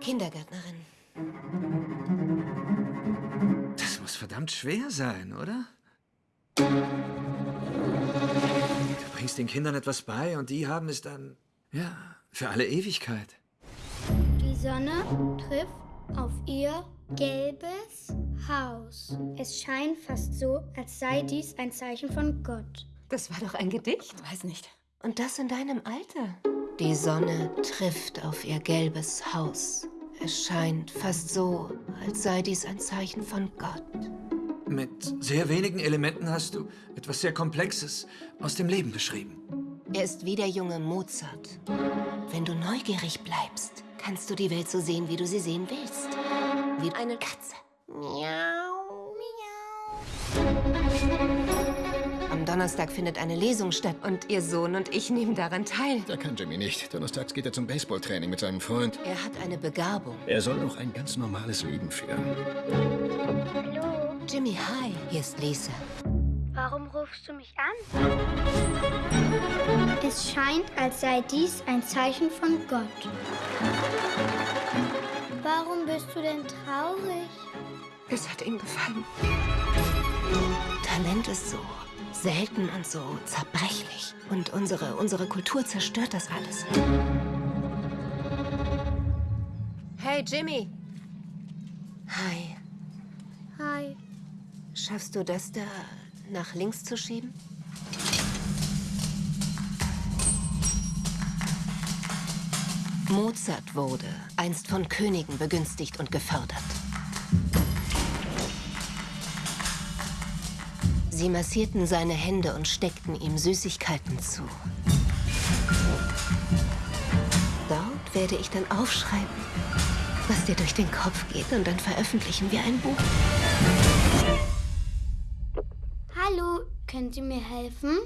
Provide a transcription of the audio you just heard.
Kindergärtnerin. Das muss verdammt schwer sein, oder? Du bringst den Kindern etwas bei und die haben es dann, ja, für alle Ewigkeit. Die Sonne trifft auf ihr gelbes Haus. Es scheint fast so, als sei dies ein Zeichen von Gott. Das war doch ein Gedicht. Weiß nicht. Und das in deinem Alter. Die Sonne trifft auf ihr gelbes Haus. Es scheint fast so, als sei dies ein Zeichen von Gott. Mit sehr wenigen Elementen hast du etwas sehr Komplexes aus dem Leben beschrieben. Er ist wie der junge Mozart. Wenn du neugierig bleibst, kannst du die Welt so sehen, wie du sie sehen willst. Wie eine Katze. Miau, Am Donnerstag findet eine Lesung statt und ihr Sohn und ich nehmen daran teil. Da kann Jimmy nicht. Donnerstags geht er zum Baseballtraining mit seinem Freund. Er hat eine Begabung. Er soll noch ein ganz normales Leben führen. Hallo, Jimmy, hi. Hier ist Lisa. warum rufst du mich an? Es scheint, als sei dies ein Zeichen von Gott. Warum bist du denn traurig? Es hat ihm gefallen. Talent ist so selten und so zerbrechlich. Und unsere, unsere Kultur zerstört das alles. Hey, Jimmy. Hi. Hi. Schaffst du das da nach links zu schieben? Mozart wurde einst von Königen begünstigt und gefördert. Sie massierten seine Hände und steckten ihm Süßigkeiten zu. Dort werde ich dann aufschreiben, was dir durch den Kopf geht, und dann veröffentlichen wir ein Buch. Hallo, könnt ihr mir helfen?